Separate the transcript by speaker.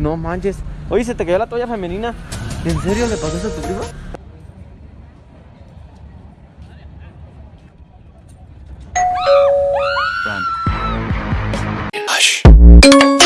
Speaker 1: No manches. Oye, ¿se te cayó la toalla femenina? ¿En serio le pasó eso a tu primo?
Speaker 2: Hush.